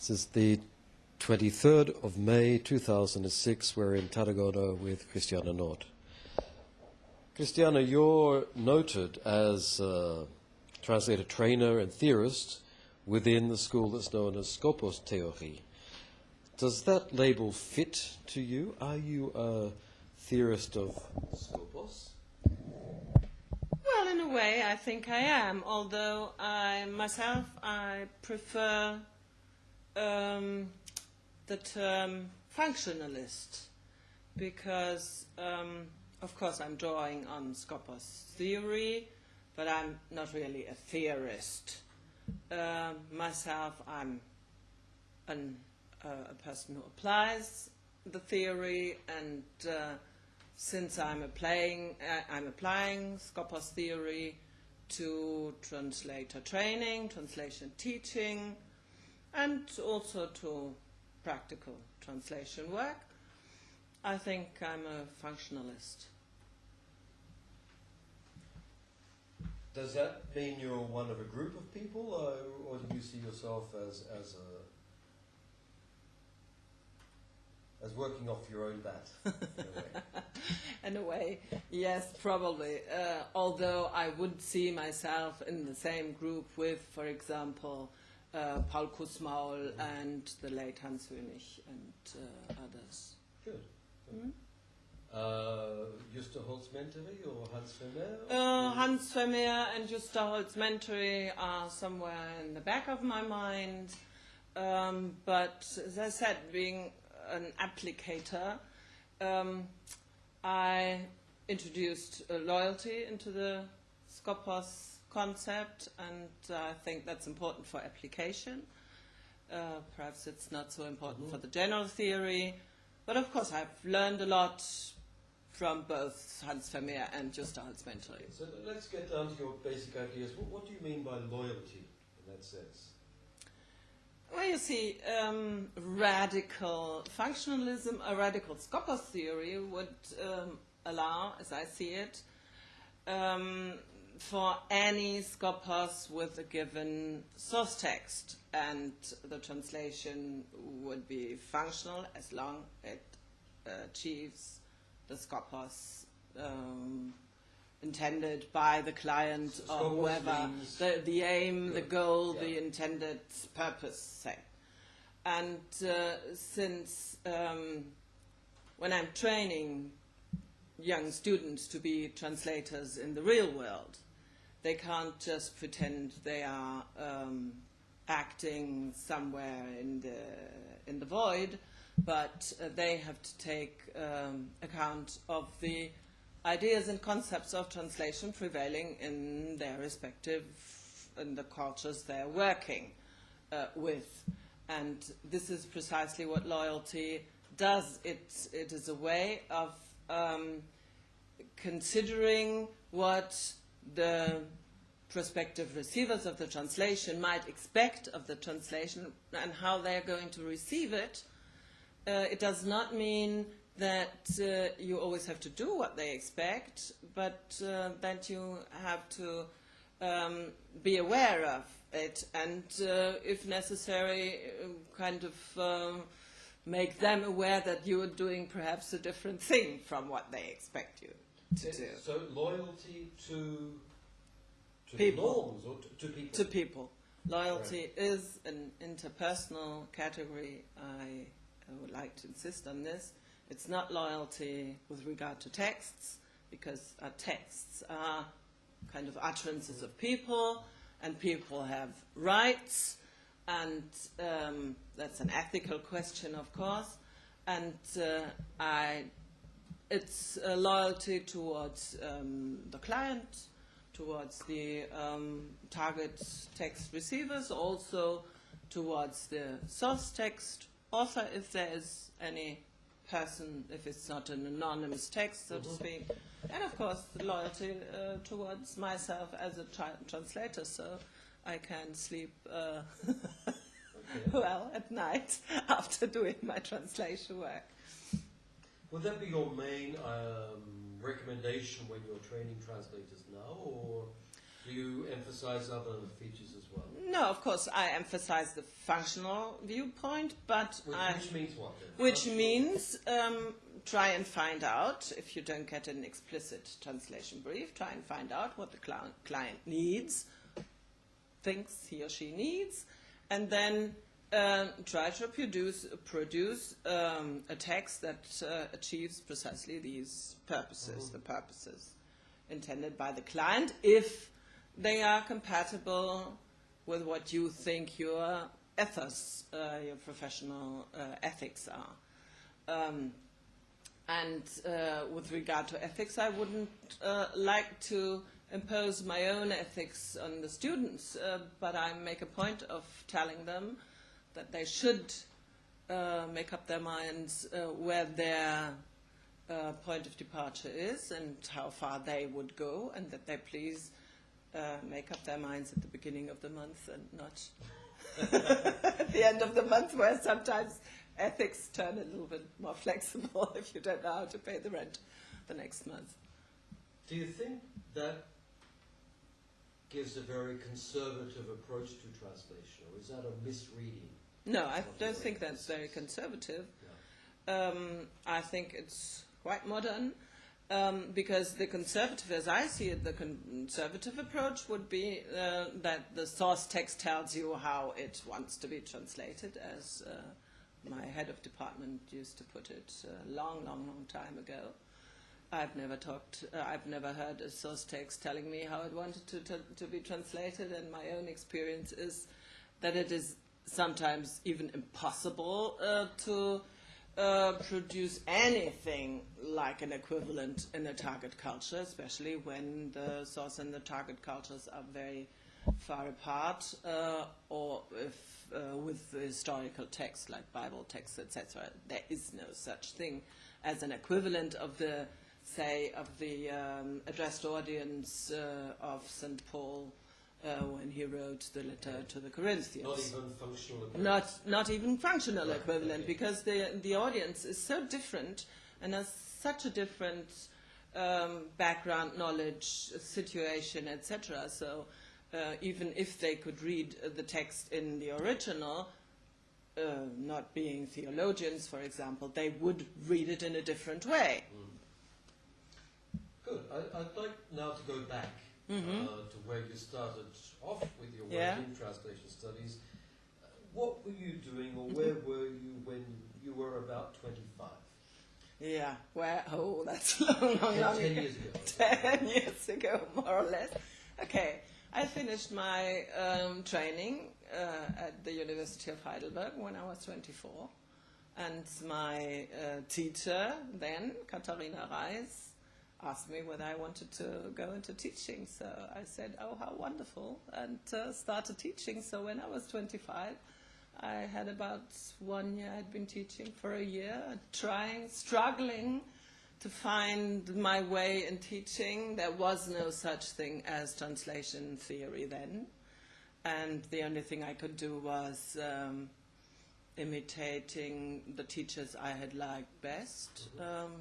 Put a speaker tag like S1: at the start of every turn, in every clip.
S1: This is the 23rd of May 2006. We're in Tarragona with Christiane Nord. Christiana, you're noted as a translator trainer and theorist within the school that's known as Skopos theory. Does that label fit to you? Are you a theorist of Skopos?
S2: Well, in a way, I think I am. Although I myself, I prefer um, the term functionalist because, um, of course, I'm drawing on Skopos theory, but I'm not really a theorist. Uh, myself, I'm an, uh, a person who applies the theory, and uh, since I'm applying, uh, I'm applying theory to translator training, translation teaching, and also to practical translation work. I think I'm a functionalist.
S1: Does that mean you're one of a group of people, or, or do you see yourself as, as a as working off your own bat? In a way?
S2: in a way, yes, probably. Uh, although I would see myself in the same group with, for example, uh, Paul Kussmaul and the late Hans Hönig and uh, others.
S1: Good. Uh, Justa Holz-Mänttäri or Hans Vermeer?
S2: Uh, Hans Vermeer and Justa Holz-Mänttäri are somewhere in the back of my mind. Um, but as I said, being an applicator, um, I introduced loyalty into the Skopos concept, and I think that's important for application. Uh, perhaps it's not so important mm-hmm. for the general theory, but of course I've learned a lot from both Hans Vermeer and Justa Holz-Mänttäri.
S1: So let's get down to your basic ideas. What, what, do you mean by loyalty in that sense?
S2: Well, you see, um, radical functionalism, a radical Skopos theory would um, allow, as I see it, um, for any Skopos with a given source text, and the translation would be functional as long it achieves the Skopos um, intended by the client
S1: so
S2: or whoever, the, the aim, Good. the goal, yeah. the intended purpose, say. And uh, since um, when I'm training young students to be translators in the real world, they can't just pretend they are um, acting somewhere in the, in the void, but uh, they have to take um, account of the ideas and concepts of translation prevailing in their respective, in the cultures they're working uh, with. And this is precisely what loyalty does. It, it is a way of um, considering what the prospective receivers of the translation might expect of the translation and how they're going to receive it, uh, it does not mean that uh, you always have to do what they expect, but uh, that you have to um, be aware of it and, uh, if necessary, uh, kind of um, make them aware that you are doing perhaps a different thing from what they expect you to.
S1: So loyalty to to
S2: people.
S1: norms or to, to people?
S2: To people. Loyalty right. is an interpersonal category. I, I would like to insist on this. It's not loyalty with regard to texts, because our texts are kind of utterances of people, and people have rights, and um, that's an ethical question, of course. And uh, I, it's loyalty towards um, the client, towards the um, target text receivers, also towards the source text author, if there is any person, if it's not an anonymous text, so to mm-hmm. speak. And of course, the loyalty uh, towards myself as a tra translator, so I can sleep uh, well at night after doing my translation work.
S1: Would that be your main um, recommendation when you're training translators now, or? Do you emphasize other features as well?
S2: No, of course, I emphasize the functional viewpoint, but
S1: Which,
S2: I,
S1: which means what then?
S2: which
S1: Functional-
S2: means um, try and find out if you don't get an explicit translation brief. Try and find out what the cli- client needs, thinks he or she needs, and then um, try to produce produce um, a text that uh, achieves precisely these purposes, the purposes intended by the client, if they are compatible with what you think your ethos, uh, your professional uh, ethics are. Um, and uh, with regard to ethics, I wouldn't uh, like to impose my own ethics on the students, uh, but I make a point of telling them that they should uh, make up their minds uh, where their uh, point of departure is and how far they would go, and that they please uh, make up their minds at the beginning of the month and not at the end of the month, where sometimes ethics turn a little bit more flexible if you don't know how to pay the rent the next month.
S1: Do you think that gives a very conservative approach to translation, or is that a misreading?
S2: No, I don't think that's very
S1: conservative.
S2: Um, I think it's quite modern um, because the conservative, as I see it, the conservative approach would be uh, that the source text tells you how it wants to be translated, as uh, my head of department used to put it a long, long, long time ago. I've never talked, uh, I've never heard a source text telling me how it wanted to, to, to be translated, and my own experience is that it is sometimes even impossible uh, to uh, produce anything like an equivalent in a target culture, especially when the source and the target cultures are very far apart, uh, or if uh, with historical texts like Bible texts, etc. There is no such thing as an equivalent of the, say, of the um, addressed audience uh, of St. Paul uh, when he wrote the letter to the Corinthians.
S1: Not even functional equivalent.
S2: Not, not even functional
S1: Right,
S2: equivalent,
S1: okay.
S2: because the, the audience is so different and has such a different um, background, knowledge, situation, etc. So uh, even if they could read the text in the original, uh, not being theologians, for example, they would read it in a different way.
S1: Good. I, I'd like now to go back uh, to where you started off with your work
S2: Yeah.
S1: in translation studies. Uh, what were you doing, or where were you when you were about 25?
S2: Yeah, where? Oh, that's long, long, long
S1: ten
S2: ago.
S1: years ago.
S2: Ten years ago, more or less. Okay, I finished my um, training uh, at the University of Heidelberg when I was 24. And my uh, teacher then, Katharina Reiss, asked me whether I wanted to go into teaching. So I said, oh, how wonderful, and uh, started teaching. So when I was 25, I had about one year, I'd been teaching for a year, trying, struggling to find my way in teaching. There was no such thing as translation theory then. And the only thing I could do was um, imitating the teachers I had liked best. Um,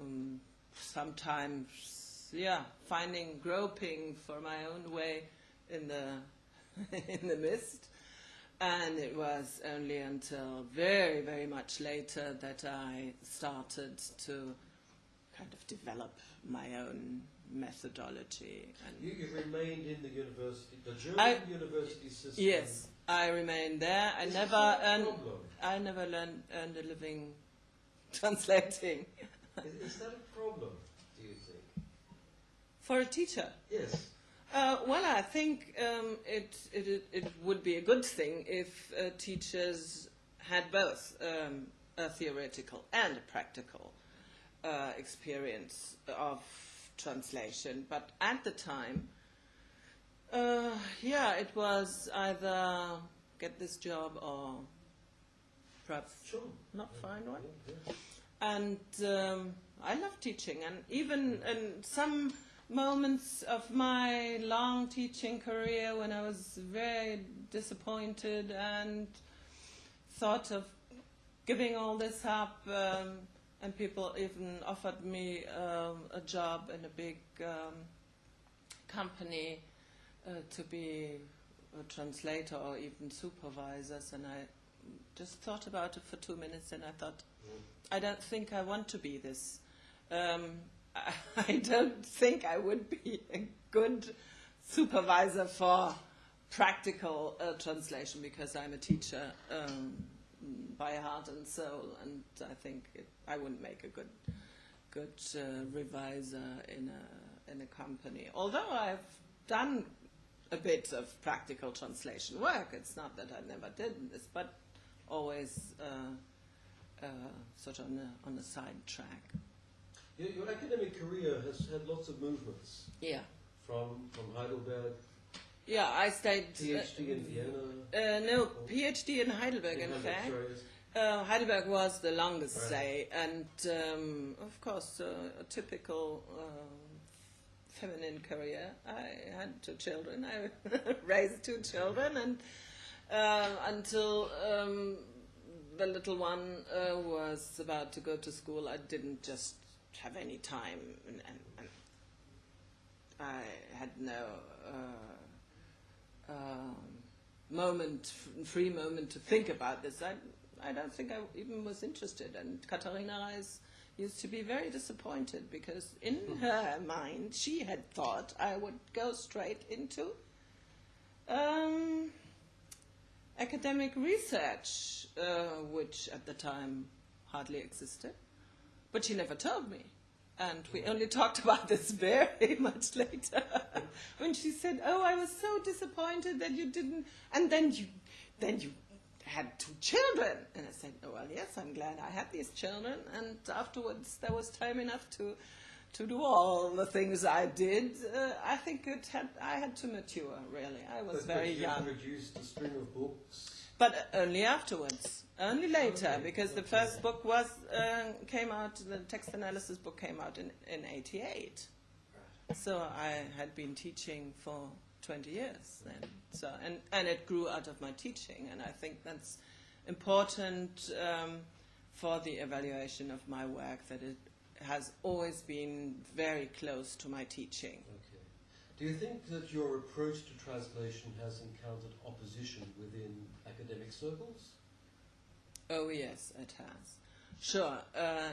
S2: um, sometimes, yeah, finding, groping for my own way in the in the mist. And it was only until very, very much later that I started to kind of develop my own methodology. And
S1: You, you remained in the university, the German
S2: I-
S1: university system.
S2: yes, I remained there. I
S1: Is
S2: never earned. I never learned, earned a living translating
S1: Is, is that a problem, do you think?
S2: for a teacher.
S1: Yes.
S2: Uh, well, I think um, it, it, it would be a good thing if uh, teachers had both um, a theoretical and a practical uh, experience of translation. But at the time, uh, yeah, it was either get this job or perhaps
S1: Sure.
S2: not find one.
S1: Yeah, yeah.
S2: And um, I love teaching, and even in some moments of my long teaching career when I was very disappointed and thought of giving all this up, um, and people even offered me um, a job in a big um, company uh, to be a translator or even supervisors, and I just thought about it for two minutes, and I thought, I don't think I want to be this. Um, I, don't think I would be a good supervisor for practical uh, translation because I'm a teacher um, by heart and soul, and I think it, I wouldn't make a good good uh, reviser in a in a company. Although I've done a bit of practical translation work, it's not that I never did this, but always uh, sort of on a, on a side track.
S1: Your, your academic career has had lots of movements
S2: Yeah.
S1: from, from Heidelberg,
S2: Yeah, I stayed.
S1: PhD in Vienna.
S2: Uh, no, PhD in Heidelberg, in,
S1: Heidelberg,
S2: fact. Uh, Heidelberg was the longest
S1: Right.
S2: stay, and um, of course, uh, a typical uh, feminine career. I had two children. I raised two children, and uh, until um, the little one uh, was about to go to school, I didn't just have any time, and, and, and I had no. Uh, um, moment, free moment to think about this. I, I don't think I even was interested. And Katharina Reiss used to be very disappointed because in her mind she had thought I would go straight into um, academic research, uh, which at the time hardly existed. But she never told me. And we only talked about this very much later when she said, "Oh, I was so disappointed that you didn't." And then you, then you had two children, and I said, "Oh well, yes, I'm glad I had these children." And afterwards, there was time enough to, to do all the things I did. Uh, I think it had I had to mature. Really, I was
S1: But-
S2: very
S1: but you
S2: young.
S1: produced a string of books.
S2: But only afterwards, only later,
S1: Okay,
S2: because the first book was uh, came out. The text analysis book came out in in '88. So I had been teaching for 20 years then. So and and it grew out of my teaching, and I think that's important um, for the evaluation of my work that it has always been very close to my teaching.
S1: Okay. Do you think that your approach to translation has encountered opposition within academic circles?
S2: Oh yes, it has. Sure. Uh,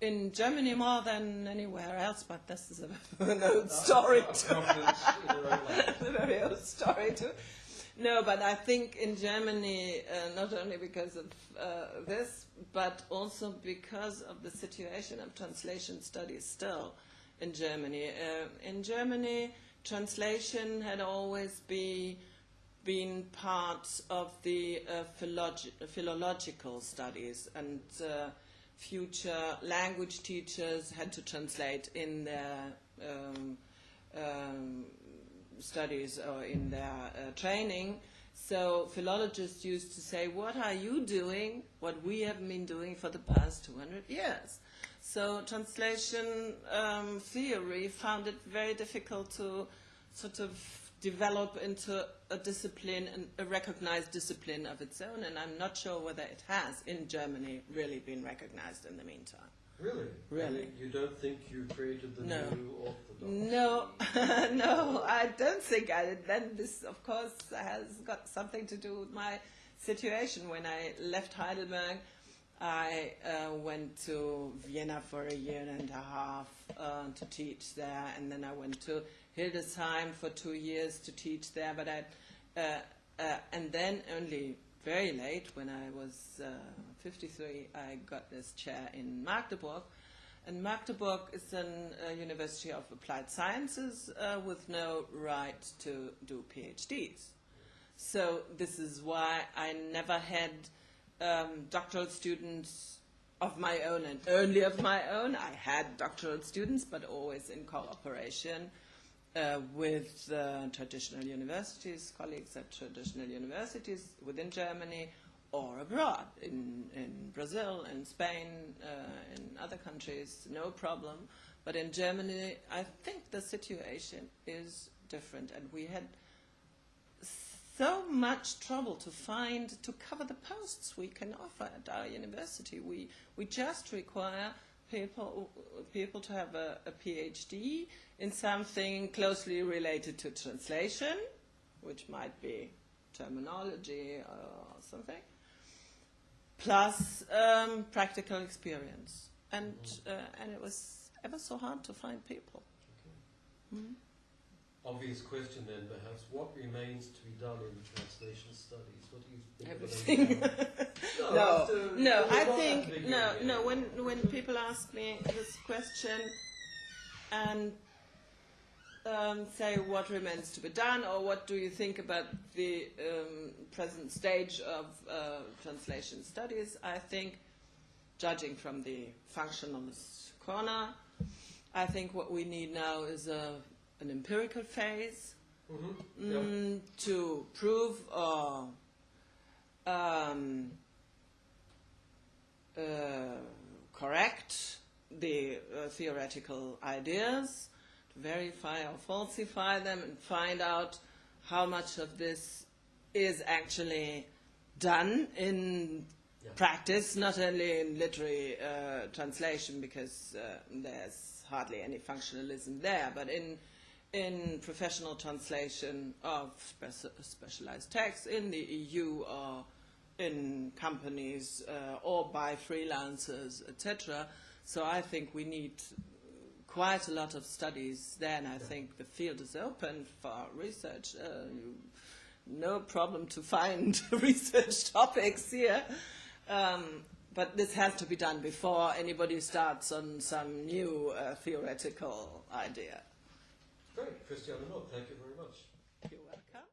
S2: in Germany more than anywhere else, but this is a, an old story too.
S1: Confidence in your own language.
S2: a very old story too. No, but I think in Germany, uh, not only because of uh, this, but also because of the situation of translation studies still in Germany. Uh, in Germany, translation had always be, been part of the uh, philologi- philological studies, and uh, future language teachers had to translate in their um, um, studies or in their uh, training. So philologists used to say, "What are you doing? What we have been doing for the past 200 years." So translation um, theory found it very difficult to sort of develop into a discipline, and a recognized discipline of its own. And I'm not sure whether it has in Germany really been recognized in the meantime.
S1: Really?
S2: Really.
S1: You don't think you created the
S2: No.
S1: new orthodox?
S2: No, no, I don't think I did. Then this, of course, has got something to do with my situation. When I left Heidelberg, I uh, went to Vienna for a year and a half uh, to teach there, and then I went to Hildesheim for two years to teach there. But I, uh, uh, and then only very late, when I was uh, 53, I got this chair in Magdeburg. And Magdeburg is a uh, university of applied sciences uh, with no right to do PhDs. So this is why I never had um, doctoral students of my own and only of my own. I had doctoral students, but always in cooperation uh, with uh, traditional universities, colleagues at traditional universities within Germany or abroad, in, in Brazil, in Spain, uh, in other countries, no problem. But in Germany, I think the situation is different, and we had so much trouble to find to cover the posts we can offer at our university. We we just require people people to have a, a PhD in something closely related to translation, which might be terminology or something, plus um, practical experience. And uh, and it was ever so hard to find people.
S1: Obvious question then, perhaps. What remains to be done in translation studies? What do you think?
S2: Everything.
S1: No,
S2: no,
S1: after-
S2: no. I think no,
S1: beginning.
S2: no. When when people ask me this question and um, say what remains to be done, or what do you think about the um, present stage of uh, translation studies, I think, judging from the functionalist corner, I think what we need now is a, an empirical phase
S1: Mhm, yeah.
S2: mm, to prove or um, uh, correct the uh, theoretical ideas, to verify or falsify them, and find out how much of this is actually done in
S1: Yeah.
S2: practice, not only in literary uh, translation, because uh, there's hardly any functionalism there, but in in professional translation of speci- specialized texts in the EU or in companies uh, or by freelancers, etc. So I think we need quite a lot of studies there, and I think the field is open for research. Uh, no problem to find research topics here. Um, but this has to be done before anybody starts on some new uh, theoretical idea.
S1: Great, Christiane Nord, thank you very much.